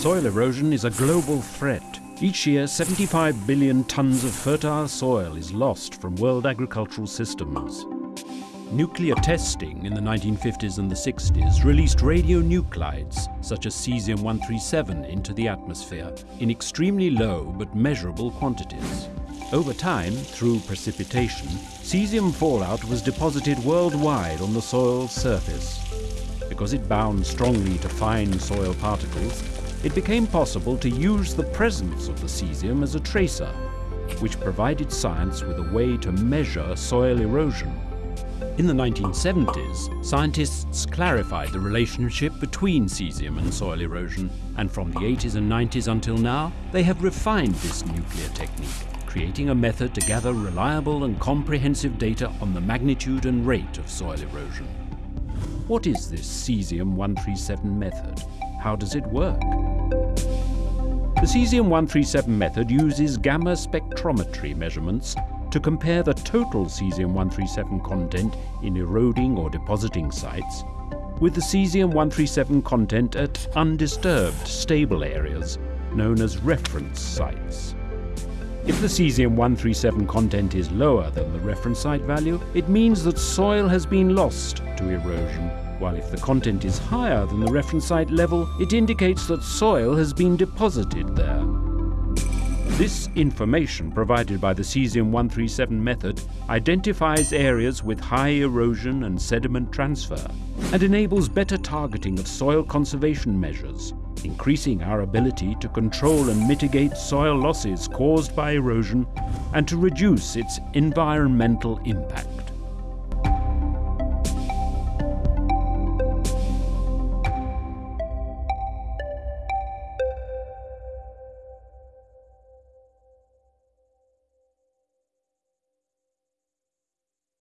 Soil erosion is a global threat. Each year, 75 billion tons of fertile soil is lost from world agricultural systems. Nuclear testing in the 1950s and the 60s released radionuclides, such as cesium-137, into the atmosphere in extremely low but measurable quantities. Over time, through precipitation, cesium fallout was deposited worldwide on the soil's surface. Because it bound strongly to fine soil particles, it became possible to use the presence of the cesium as a tracer, which provided science with a way to measure soil erosion. In the 1970s, scientists clarified the relationship between cesium and soil erosion, and from the 80s and 90s until now, they have refined this nuclear technique, creating a method to gather reliable and comprehensive data on the magnitude and rate of soil erosion. What is this cesium-137 method? How does it work? The cesium-137 method uses gamma spectrometry measurements to compare the total cesium-137 content in eroding or depositing sites with the cesium-137 content at undisturbed, stable areas, known as reference sites. If the cesium-137 content is lower than the reference site value, it means that soil has been lost to erosion, while if the content is higher than the reference site level, it indicates that soil has been deposited there. This information provided by the cesium-137 method identifies areas with high erosion and sediment transfer and enables better targeting of soil conservation measures, increasing our ability to control and mitigate soil losses caused by erosion and to reduce its environmental impact.